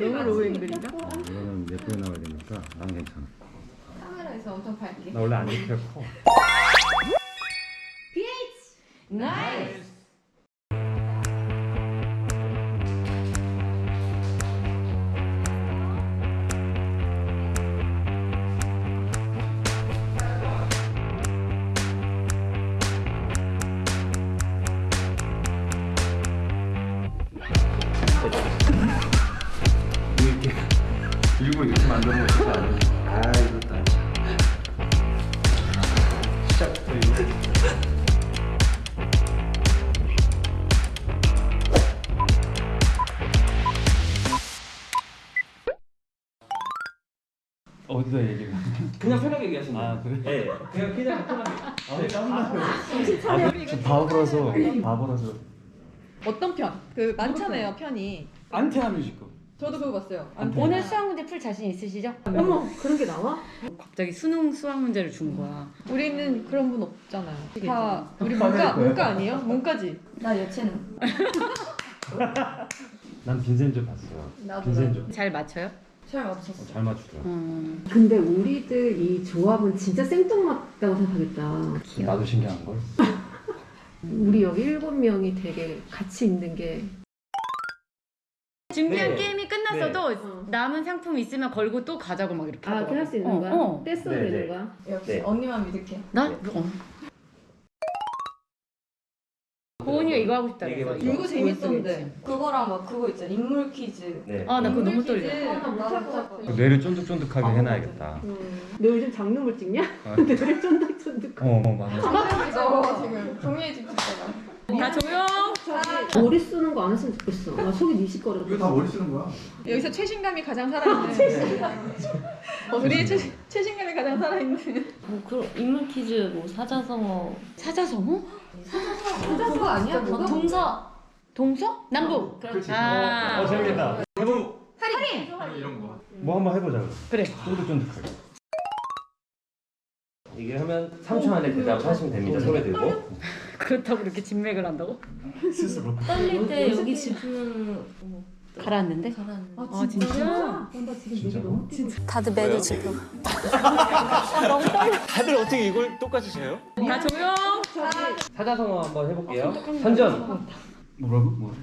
너무 low angle인가? 이거는 예쁘게 나와야 되니까 난 괜찮아. 카메라에서 엄청 밝게. 나 원래 안 이렇게 커. nice. 일부러 이렇게 만드는 거 진짜 아니야. 아 이거 다. 시작부터 이거. 어디다 얘기를? 그냥 편하게 얘기하시면 돼요. 아 그래? 네, 그냥 그냥 편하게. 아, 저 바보라서 바보라서 어떤 편? 그 많잖아요 편이. 안테나 뮤지컬. 저도 그거 봤어요. 안 오늘 수학 문제 풀 자신 있으시죠? 어머 그런 게 나와? 갑자기 수능 수학 문제를 준 거야. 우리는 그런 분 없잖아요. 다 우리 문과 문과 아니에요? 문과지. 나 여체는. 난 빈센조 봤어요. 나도 빈센조. 잘 맞춰요? 잘 맞췄어. 잘 맞추더라. 음, 근데 우리들 이 조합은 진짜 생뚱맞다고 생각하겠다. 나도 신기한 걸. 우리 여기 일곱 명이 되게 같이 있는 게 준비한 네. 게임이 끝났어도 남은 상품 있으면 걸고 또 가자고 막 이렇게 아, 하더라고. 그렇게 할 수 있는 어, 거야? 어. 떼써도 네, 되는 네. 거야? 역시 네. 언니만 믿을게. 나? 어. 고은이가 이거 하고 싶다 그래서. 이거 재밌었는데. 그거랑 막 그거 있잖아. 인물 퀴즈. 네. 아, 나 그거 너무. 떨려. 나 못할 것 같아. 뇌를 쫀득쫀득하게 해놔야겠다. 너 요즘 장르물 찍냐? 아. 왜 쫀득쫀득 어, 어 맞아. 장난이 적어 지금 종이에 집 찍다가. 다 조용! 머리 쓰는 거 안 했으면 좋겠어. 나 속이 미식거려. 왜다 머리 쓰는 거야? 여기서 최신감이 가장 살아있는. 우리의 최, 최신감이 가장 살아있는. 뭐 그런 인물 퀴즈 뭐 사자성어 사자성어? 그거 아니야? 뭐가? 동서 동서? 남북? 그렇지 아, 어 재밌겠다. 해보 이런 거. 뭐 한번 해보자. 그래. 쫀득쫀득하게. 이게 하면 3초 안에 대답을 하시면 됩니다. 손에 들고. 그렇다고 그렇게 진맥을 한다고? 스스로. 떨릴 때 여기 집중을 어, 가라앉는데? 잘하는 아, 진짜? 진짜로? 다들 매일 지금 다들 어떻게 이걸 똑같이 쳐요? 다 조용! 사자성어 한번 해볼게요. 선전. 뭐라고? 뭐?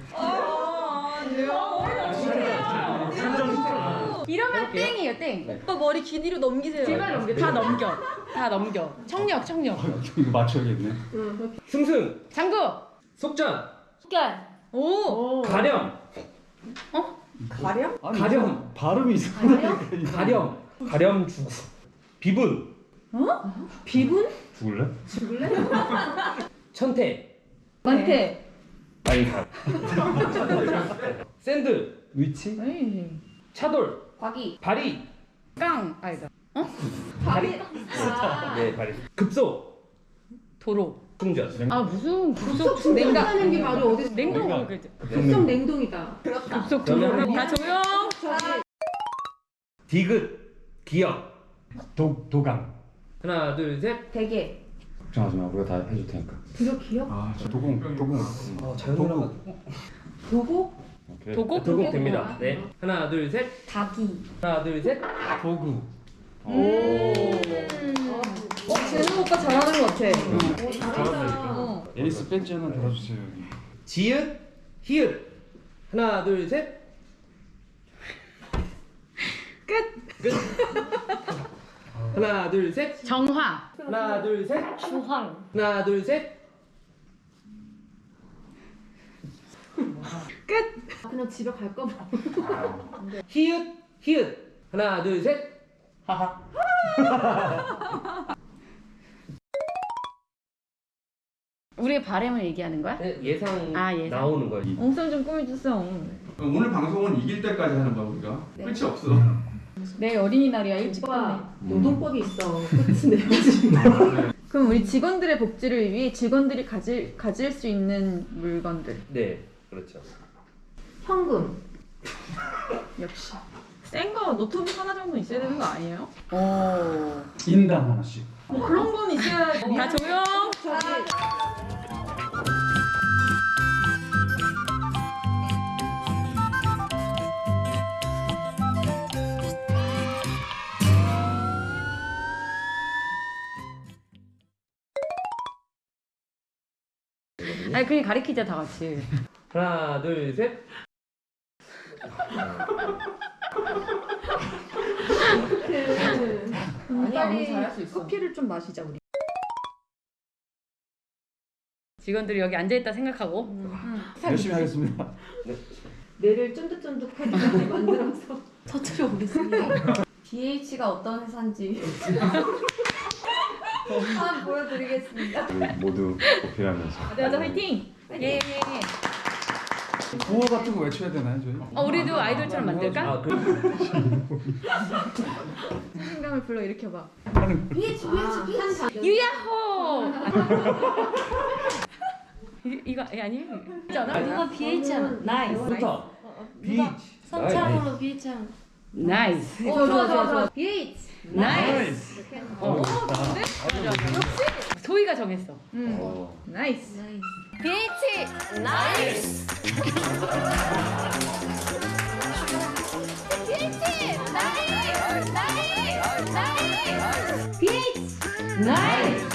이러면 땡이에요, 땡. 오빠 머리 길이로 넘기세요. 제발 넘겨. 다 넘겨. 다 넘겨. 청력, 청력. 이거 맞춰야겠네. 승승. 장구! 속전. 숙결 오. 가렴. 가령? 아니, 가렴. 발음이 이상하게. 가렴. 가렴 주구. 비분. 비분? 죽을래? 천태. 만태. 아니 다. 샌드. 위치? 에이. 차돌. 과기. 바리. 깡! 아니다. 바리. 네, 바리. 급소. 도로. 충전. 아, 무슨 급속 급속 냉각. 냉각하는 게 바로 어디서 냉동. 급속 냉동이다. 급속 그러면 도로. 다 조용! 디귿. 기억. 도 도강. 하나, 둘, 셋. 대게. 걱정하지 마. 우리가 다 해줄 테니까. 들어 기억? 아, 저 도공 도공. 어, 자연스러워. 보고? 오케이. 도곡? 도곡 됩니다. 네. 하나, 둘, 셋. 닭이. 하나, 둘, 셋. 도구. 어, 재능 오빠 잘하는 것 같아. 잘한다. 어. 에이스 벤치 하나 달아주세요 여기. 지읒, 히읗. 하나, 둘, 셋. 끝. 끝. 하나, 둘, 셋. 정화. 하나, 둘, 셋. 주황 하나, 둘, 셋. 그냥 집에 갈까 봐. 히읗, 히읗. 하나, 둘, 셋. 우리의 바램을 얘기하는 거야? 네, 예상, 아, 예상. 나오는 거예요. 엉성 좀 꾸며주세요. 오늘 방송은 이길 때까지 하는 거야 우리가. 끝이 없어. 내일 어린이날이야 일찍 끝내. 노동법이 있어. 끝이 내야지. 그럼 우리 직원들의 복지를 위해 직원들이 가질 가질 수 있는 물건들 네, 그렇죠. 현금. 역시 센 거 노트북 하나 정도 있어야 되는 거 아니에요? 오. 인당 하나씩. 뭐 그런 건 있어야 다 조용! 아니 그냥 가리키자 다 같이. 하나 둘 셋. 잘할 수 있어. 커피를 좀 마시자 우리. 직원들이 여기 앉아 있다 생각하고. 열심히 하겠습니다. 뇌를 쫀득쫀득하게 만들어서 터트려 보겠습니다. BH가 어떤 회사인지 한번 보여드리겠습니다. 모두 보필하면서. 맞아 맞아 화이팅. 예. 구호 같은 거 외쳐야 되나요 저희? 어 우리도 아이돌처럼 만들까? 아, 그, 자신감을 불러 일으켜봐. 무야호. 이, 이거 아니 아니에요? 누가 BH 하면 nice. 좋다. BH. 선창으로 BH 하면 nice. 어 좋아 좋아 좋아. BH. nice. 어. 소희가 정했어. 음. 어. 나이스. 나이스. BH 나이스. BH 나이스 나이스 나이스. BH 나이스.